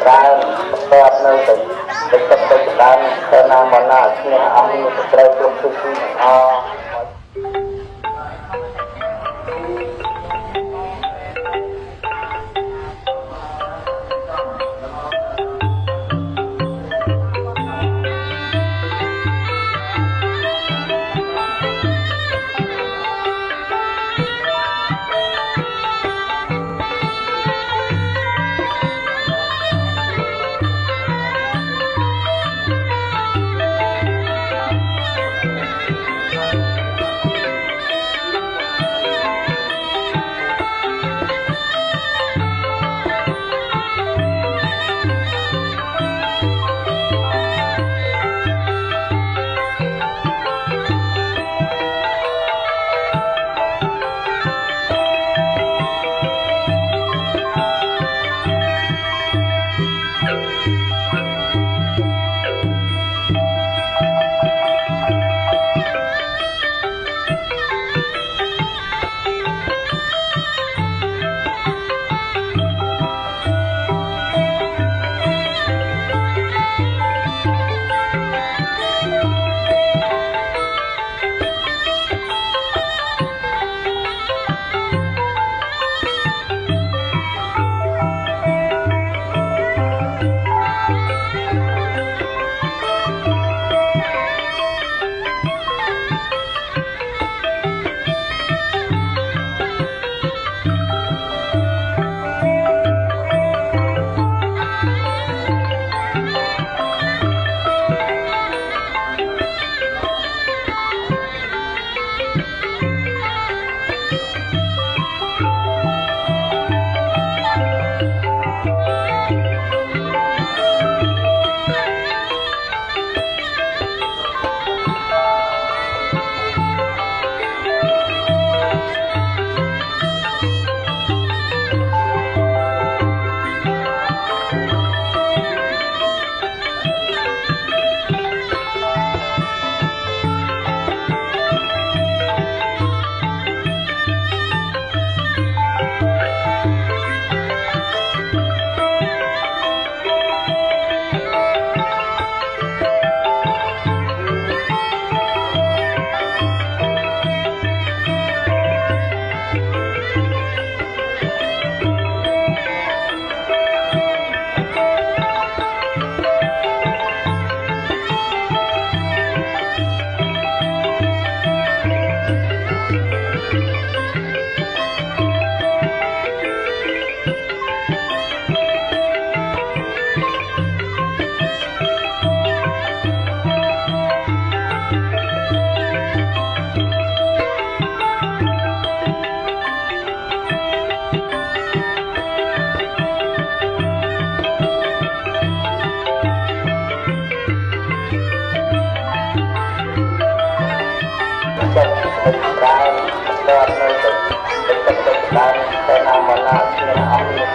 ចម្រើនបន្តនៅទៅទៅទឹកទៅចម្រើនទៅណាមកណាឈ្នះអង្គមានត្រូវគ្រប់ទិសទីអ dan fenomena yang ada di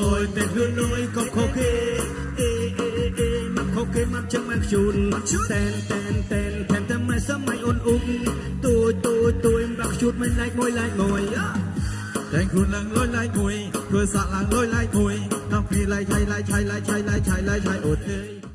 ôi tên hứa nói không khó khê. Ê ê ê mặc khó khê mặc chẳng mặc chun tên tên tên thèm thèm mai sớm mai ôn ung um. tôi tôi tôi mặc chút mình lại ngồi lại ngồi Đèn khuôn lăng lôi lại ngồi, cửa xạ lăng lôi lại ngồi, nằm phi lại chạy lại chạy lại chạy lại chạy lại chạy ột ơi.